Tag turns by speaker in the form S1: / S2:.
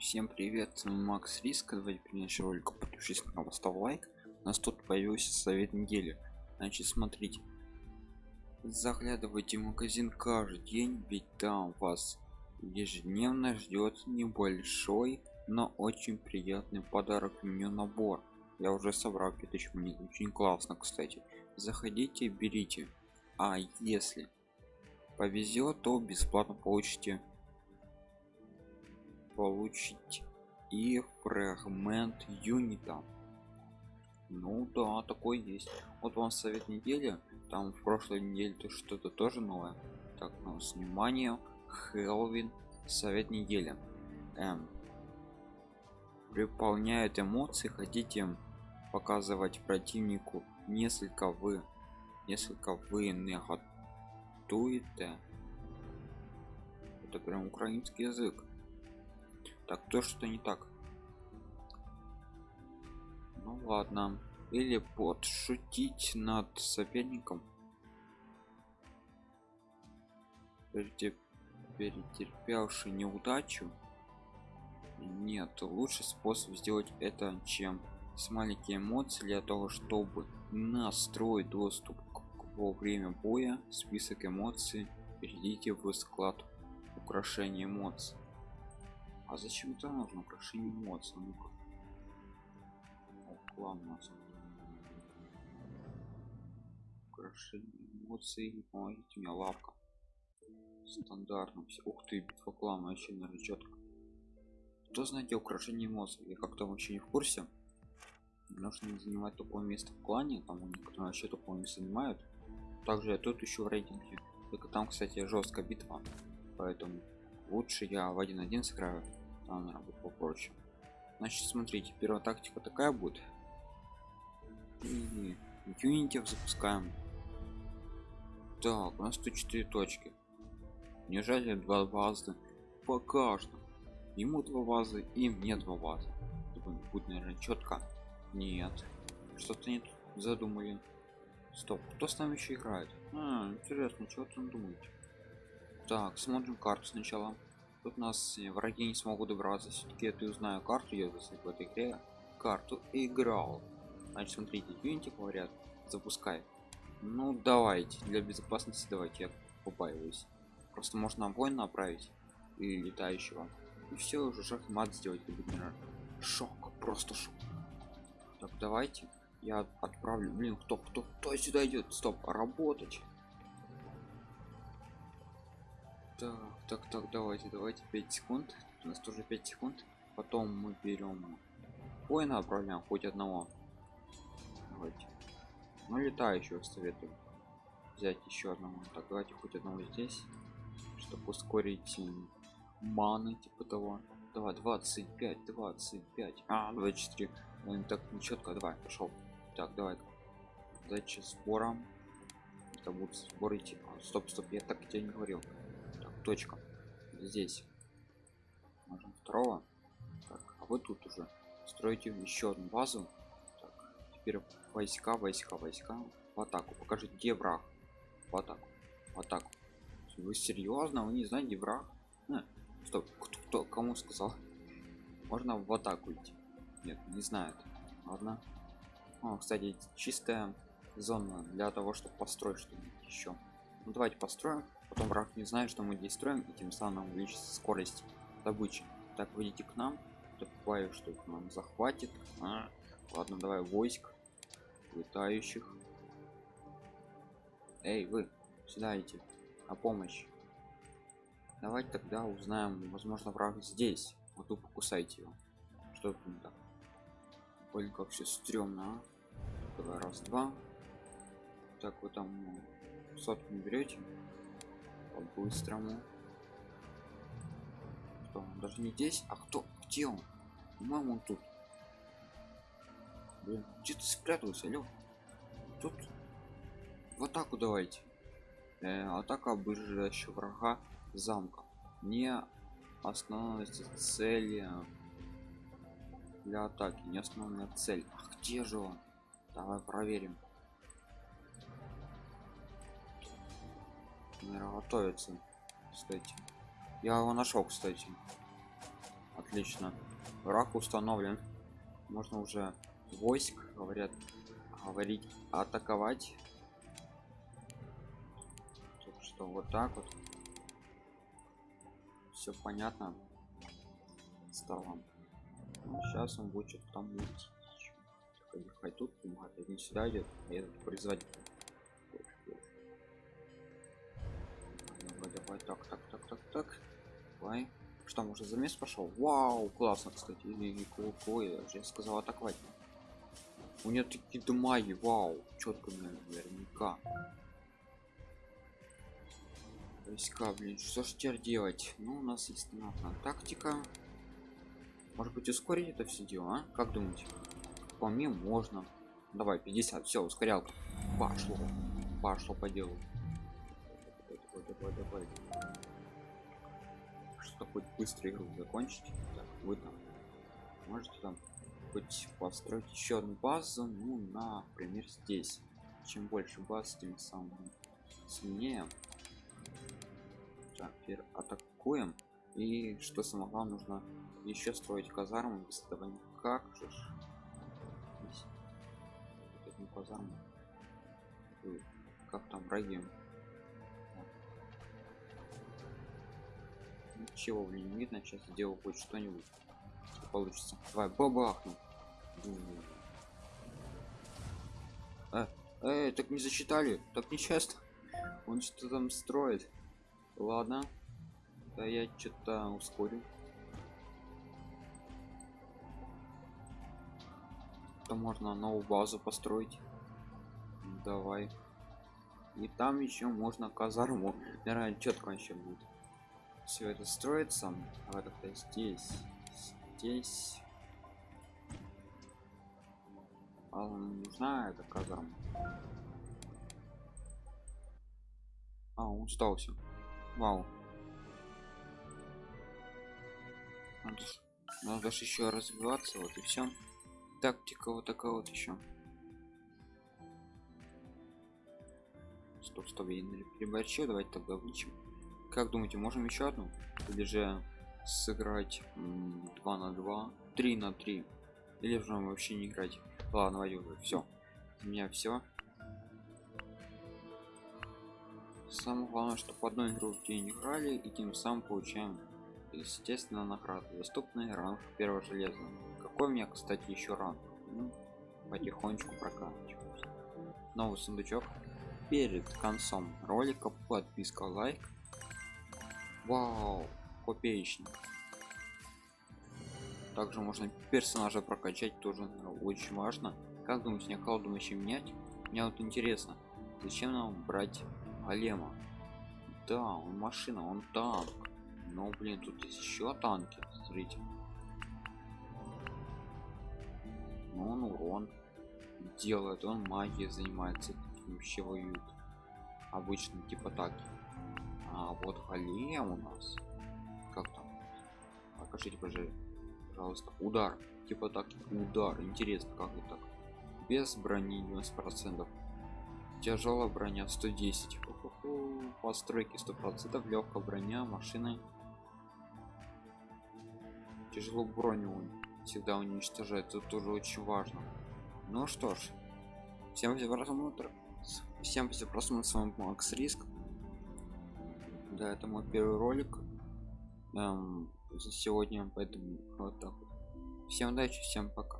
S1: Всем привет, Макс Риск. Давайте принять ролик, подпишись на канал, поставь лайк. У нас тут появился совет недели. Значит, смотрите. Заглядывайте в магазин каждый день, ведь там вас ежедневно ждет небольшой, но очень приятный подарок меню набор. Я уже собрал 5000 монет, очень классно, кстати. Заходите, берите. А если повезет, то бесплатно получите получить и фрагмент юнита. Ну да такой есть. Вот вам совет недели. Там в прошлой неделе то что-то тоже новое. Так ну внимание Хелвин совет недели. Эм, выполняют эмоции хотите показывать противнику несколько вы несколько вы не готуете это прям украинский язык так то что не так. Ну ладно. Или подшутить над соперником. Перетерпевший неудачу. Нет лучший способ сделать это чем с маленькие эмоции для того чтобы настроить доступ во время боя список эмоций. Перейдите в склад украшения эмоций а зачем это нужно? Украшение эмоций ну -ка. ладно. Украшение эмоций помогите мне лавка стандартно все ух ты битва клана вообще наверное четко кто знаете украшение эмоций? Я как-то вообще не в курсе. Нужно занимать такое место в клане там некоторые вообще такое не занимают. Также я тут еще в рейтинге. Только там кстати жесткая битва. Поэтому лучше я в 1-1 сыграю наверное будет попроще. Значит смотрите первая тактика такая будет. И запускаем. Так у нас тут 4 точки. Нежели два базы по каждому ему два базы и мне два базы будет наверное четко. Нет. Что-то нет задумали. Стоп кто с нами еще играет? А, интересно что там думаете? Так смотрим карту сначала тут нас враги не смогут добраться. Все-таки я узнаю карту я в этой игре карту играл. Значит смотрите unity говорят запускай. Ну давайте для безопасности давайте я побаиваюсь. Просто можно воин направить и летающего. И все уже шахмат сделать шок просто шок. Так давайте я отправлю. Блин кто кто кто сюда идет стоп работать так так так давайте давайте 5 секунд. У нас тоже 5 секунд. Потом мы берем воина отправляем хоть одного. Давайте. Ну летающего советую. Взять еще одного. Так давайте хоть одного здесь чтобы ускорить маны типа того. Давай 25 25 а 24 он так нечетко. Давай пошел так давай. Дальше сбором. Это будут сборы идти а, стоп стоп я так тебе не говорил точка. Здесь можно второго. Так, а вы тут уже строите еще одну базу. Так, теперь войска войска войска. В атаку. Покажите где враг. В атаку. В атаку. Вы серьезно? Вы не знаете враг? А, стоп кто, кто кому сказал? Можно в атаку идти? Нет не знает. Ладно. О, кстати чистая зона для того чтобы построить что-нибудь еще. Ну, давайте построим потом враг не знает что мы здесь строим и тем самым увеличится скорость добычи. Так выйдите к нам. Добавив что нам захватит. А, ладно давай войск летающих. Эй вы сюда идти на помощь. Давайте тогда узнаем возможно враг здесь. Вот тут покусайте его. Что это так? Блин как все стрёмно а? давай раз два. Так вы там сотку не берете по-быстрому кто даже не здесь а кто? Где он? Мама он тут. Блин, где ты спрятался алё тут? В атаку давайте. Э, атака ближайшего врага замка. Не основная цель для атаки не основная цель. А где же он? Давай проверим наверное, готовится кстати. Я его нашел кстати. Отлично. Враг установлен. Можно уже войск говорят говорить атаковать. Так что вот так вот. Все понятно стало. Ну, сейчас он будет что-то там мутить хай тут один сюда идет а этот производить так так так так так. Давай. Что может замес пошел? Вау классно кстати. И какой я же сказал атаковать. У нее такие дамаги вау. Четко наверняка. Войска блин что ж теперь делать? Ну у нас есть одна тактика. Может быть ускорить это все дело а? как думаете? По мне можно. Давай 50 все ускорялка. Пошло. Пошло по делу давай, давай, что хоть быстро игру закончить? Так, вы там можете там хоть построить еще одну базу ну например здесь. Чем больше баз тем самым сильнее. Так атакуем. И что самое главное нужно еще строить казарму без этого никак же как там враги ничего блин не видно сейчас сделал хоть что-нибудь. Получится. Давай бабахну. А, э, так не засчитали так нечестно он что там строит. Ладно. Да я что-то ускорю. То можно новую базу построить? Давай. И там еще можно казарму. Наверное четко еще будет все это строится. Давай тогда здесь здесь. А нужна эта казарма. А он остался вау. Надо, надо же еще развиваться вот и все тактика вот такая вот еще стоп стоп я не переборчил давайте тогда вычим как думаете можем еще одну? Или же сыграть 2 на 2 3 на 3 или же вообще не играть? Ладно давайте уже все у меня все самое главное чтобы одной игру в день играли и тем самым получаем естественно награды. Доступный ранг первого железа. Какой у меня кстати еще ранг? Ну, потихонечку прокачиваюсь новый сундучок перед концом ролика. Подписка лайк вау копеечник. Также можно персонажа прокачать тоже очень важно. Как думаете мне вообще менять? Мне вот интересно зачем нам брать голема? Да он машина он танк. Но блин тут есть еще танки смотрите. Но он урон делает он магией занимается вообще воюет обычно типа так а вот голем у нас как там? Покажите пожалуйста удар. Типа так удар. Интересно как это так. Без брони 90 процентов. Тяжелая броня 110 постройки 100 процентов. Легкая броня машины. Тяжело броню всегда уничтожает это тоже очень важно. Ну что ж. Всем за просмотр всем за просмотр с вами макс риск да это мой первый ролик. Эм, за сегодня поэтому вот так всем удачи всем пока